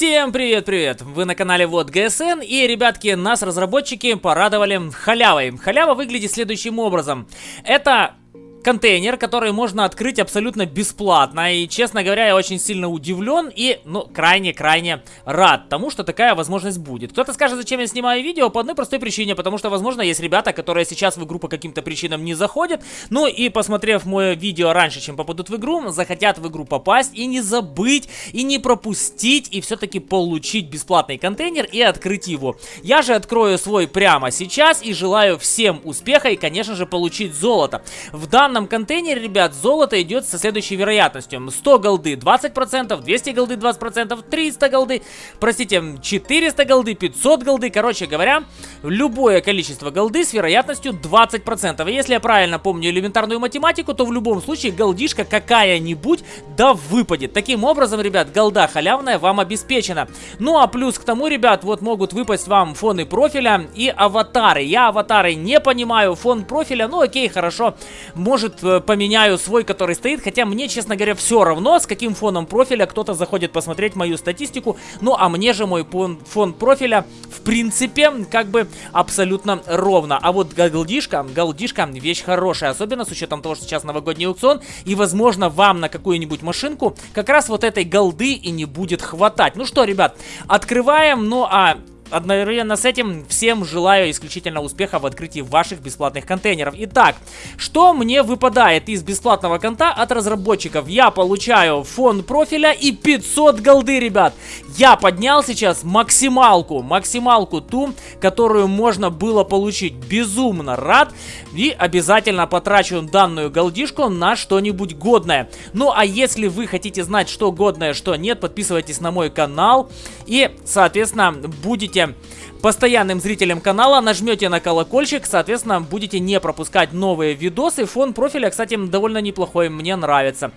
Всем привет-привет! Вы на канале Вот ГСН и, ребятки, нас разработчики порадовали халявой. Халява выглядит следующим образом. Это контейнер, который можно открыть абсолютно бесплатно. И, честно говоря, я очень сильно удивлен и, ну, крайне-крайне рад тому, что такая возможность будет. Кто-то скажет, зачем я снимаю видео, по одной простой причине, потому что, возможно, есть ребята, которые сейчас в игру по каким-то причинам не заходят, ну и, посмотрев мое видео раньше, чем попадут в игру, захотят в игру попасть и не забыть, и не пропустить, и все-таки получить бесплатный контейнер и открыть его. Я же открою свой прямо сейчас и желаю всем успеха и, конечно же, получить золото. В данном данном контейнере, ребят, золото идет со следующей вероятностью. 100 голды 20%, 200 голды 20%, 300 голды, простите, 400 голды, 500 голды. Короче говоря, любое количество голды с вероятностью 20%. И если я правильно помню элементарную математику, то в любом случае голдишка какая-нибудь да выпадет. Таким образом, ребят, голда халявная вам обеспечена. Ну а плюс к тому, ребят, вот могут выпасть вам фоны профиля и аватары. Я аватары не понимаю, фон профиля, ну окей, хорошо, может может, э, поменяю свой, который стоит. Хотя мне, честно говоря, все равно, с каким фоном профиля кто-то заходит посмотреть мою статистику. Ну, а мне же мой фон, профиля, в принципе, как бы абсолютно ровно. А вот голдишка, голдишка вещь хорошая. Особенно с учетом того, что сейчас новогодний аукцион. И, возможно, вам на какую-нибудь машинку как раз вот этой голды и не будет хватать. Ну что, ребят, открываем. Ну, а одновременно с этим всем желаю исключительно успеха в открытии ваших бесплатных контейнеров. Итак, что мне выпадает из бесплатного конта от разработчиков? Я получаю фон профиля и 500 голды, ребят. Я поднял сейчас максималку, максималку ту, которую можно было получить. Безумно рад и обязательно потрачу данную голдишку на что-нибудь годное. Ну а если вы хотите знать, что годное, что нет, подписывайтесь на мой канал и, соответственно, будете будете постоянным зрителем канала, нажмете на колокольчик, соответственно, будете не пропускать новые видосы. Фон профиля, кстати, довольно неплохой, мне нравится.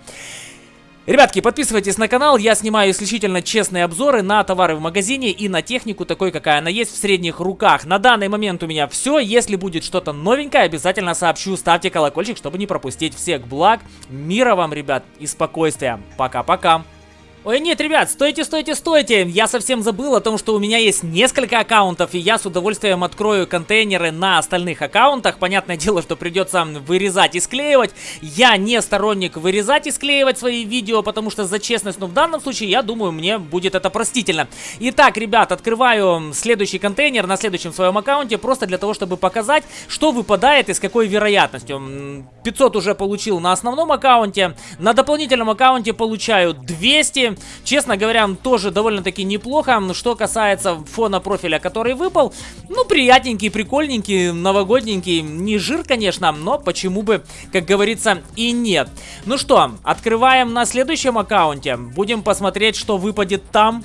Ребятки, подписывайтесь на канал, я снимаю исключительно честные обзоры на товары в магазине и на технику такой, какая она есть в средних руках. На данный момент у меня все, если будет что-то новенькое, обязательно сообщу, ставьте колокольчик, чтобы не пропустить всех благ. Мира вам, ребят, и спокойствия. Пока-пока. Ой, нет, ребят, стойте, стойте, стойте! Я совсем забыл о том, что у меня есть несколько аккаунтов, и я с удовольствием открою контейнеры на остальных аккаунтах. Понятное дело, что придется вырезать и склеивать. Я не сторонник вырезать и склеивать свои видео, потому что за честность, но в данном случае, я думаю, мне будет это простительно. Итак, ребят, открываю следующий контейнер на следующем своем аккаунте, просто для того, чтобы показать, что выпадает и с какой вероятностью. 500 уже получил на основном аккаунте, на дополнительном аккаунте получаю 200 честно говоря, тоже довольно-таки неплохо. Что касается фона профиля, который выпал, ну, приятненький, прикольненький, новогодненький. Не жир, конечно, но почему бы, как говорится, и нет. Ну что, открываем на следующем аккаунте. Будем посмотреть, что выпадет там.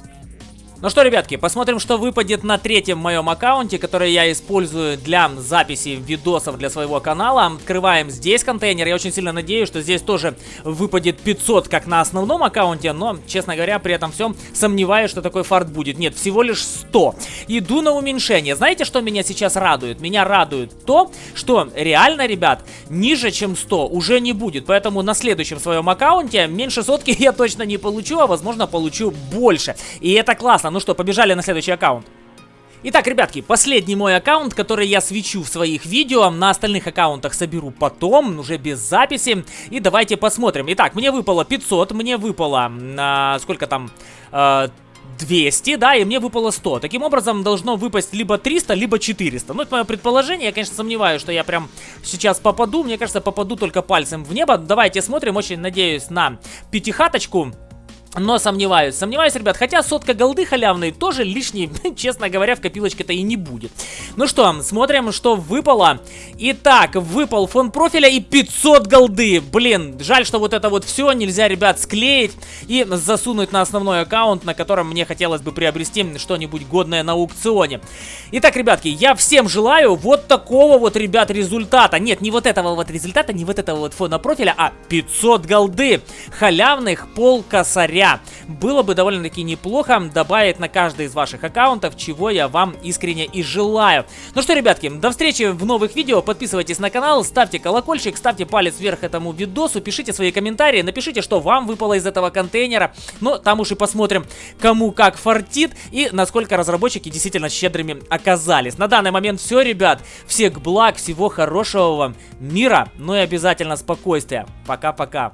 Ну что, ребятки, посмотрим, что выпадет на третьем моем аккаунте, который я использую для записи видосов для своего канала. Открываем здесь контейнер. Я очень сильно надеюсь, что здесь тоже выпадет 500, как на основном аккаунте, но, честно говоря, при этом всем сомневаюсь, что такой фарт будет. Нет, всего лишь 100. Иду на уменьшение. Знаете, что меня сейчас радует? Меня радует то, что реально, ребят, ниже, чем 100 уже не будет. Поэтому на следующем своем аккаунте меньше сотки я точно не получу, а возможно получу больше. И это классно. Ну что, побежали на следующий аккаунт. Итак, ребятки, последний мой аккаунт, который я свечу в своих видео, на остальных аккаунтах соберу потом, уже без записи. И давайте посмотрим. Итак, мне выпало 500, мне выпало, а, сколько там, а, 200, да, и мне выпало 100. Таким образом, должно выпасть либо 300, либо 400. Ну, это мое предположение. Я, конечно, сомневаюсь, что я прям сейчас попаду. Мне кажется, попаду только пальцем в небо. Давайте смотрим. Очень надеюсь на пятихаточку. Но сомневаюсь, сомневаюсь, ребят, хотя сотка голды халявной тоже лишней, честно говоря, в копилочке-то и не будет. Ну что, смотрим, что выпало. Итак, выпал фон профиля и 500 голды. Блин, жаль, что вот это вот все нельзя, ребят, склеить и засунуть на основной аккаунт, на котором мне хотелось бы приобрести что-нибудь годное на аукционе. Итак, ребятки, я всем желаю вот такого вот, ребят, результата. Нет, не вот этого вот результата, не вот этого вот фона профиля, а 500 голды халявных пол косаря января. Было бы довольно-таки неплохо добавить на каждый из ваших аккаунтов, чего я вам искренне и желаю. Ну что, ребятки, до встречи в новых видео. Подписывайтесь на канал, ставьте колокольчик, ставьте палец вверх этому видосу, пишите свои комментарии, напишите, что вам выпало из этого контейнера. Но там уж и посмотрим, кому как фартит и насколько разработчики действительно щедрыми оказались. На данный момент все, ребят. Всех благ, всего хорошего вам, мира, ну и обязательно спокойствия. Пока-пока.